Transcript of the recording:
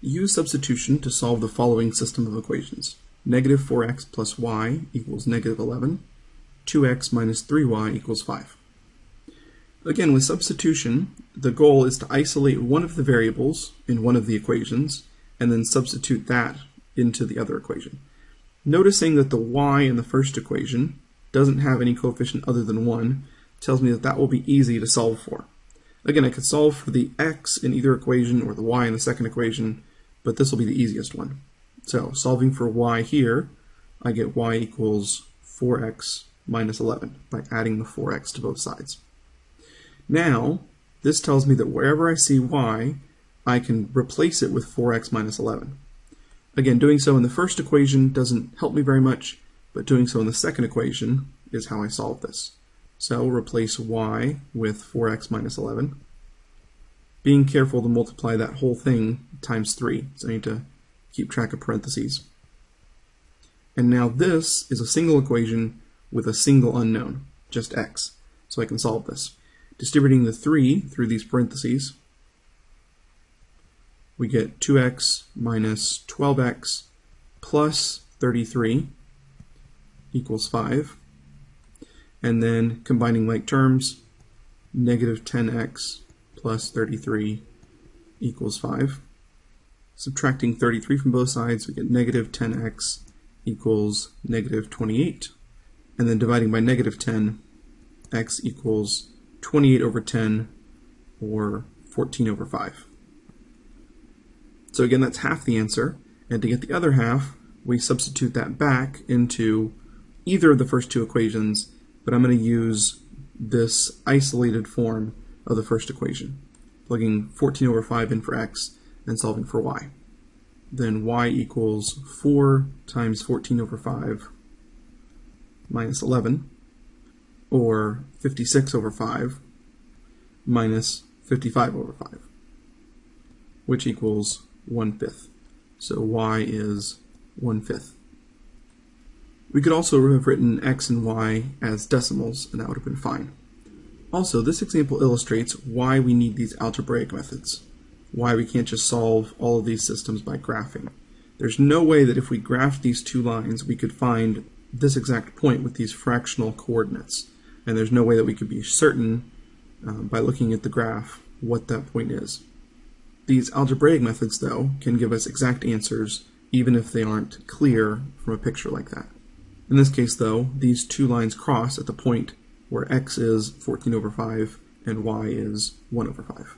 Use substitution to solve the following system of equations. Negative 4x plus y equals negative 11. 2x minus 3y equals 5. Again, with substitution, the goal is to isolate one of the variables in one of the equations and then substitute that into the other equation. Noticing that the y in the first equation doesn't have any coefficient other than 1 tells me that that will be easy to solve for. Again, I could solve for the x in either equation or the y in the second equation, but this will be the easiest one. So solving for y here, I get y equals 4x minus 11 by adding the 4x to both sides. Now, this tells me that wherever I see y, I can replace it with 4x minus 11. Again, doing so in the first equation doesn't help me very much, but doing so in the second equation is how I solve this. So replace y with 4x minus 11. Being careful to multiply that whole thing times 3, so I need to keep track of parentheses. And now this is a single equation with a single unknown, just x. So I can solve this. Distributing the 3 through these parentheses, we get 2x minus 12x plus 33 equals 5. And then combining like terms, negative 10x plus 33 equals 5. Subtracting 33 from both sides, we get negative 10x equals negative 28. And then dividing by negative 10, x equals 28 over 10, or 14 over 5. So again, that's half the answer. And to get the other half, we substitute that back into either of the first two equations, but I'm going to use this isolated form of the first equation, plugging 14 over 5 in for x and solving for y. Then y equals 4 times 14 over 5 minus 11, or 56 over 5 minus 55 over 5, which equals 1 fifth. So y is 1 fifth. We could also have written x and y as decimals, and that would have been fine. Also, this example illustrates why we need these algebraic methods, why we can't just solve all of these systems by graphing. There's no way that if we graphed these two lines, we could find this exact point with these fractional coordinates. And there's no way that we could be certain uh, by looking at the graph what that point is. These algebraic methods, though, can give us exact answers even if they aren't clear from a picture like that. In this case, though, these two lines cross at the point where x is 14 over 5 and y is 1 over 5.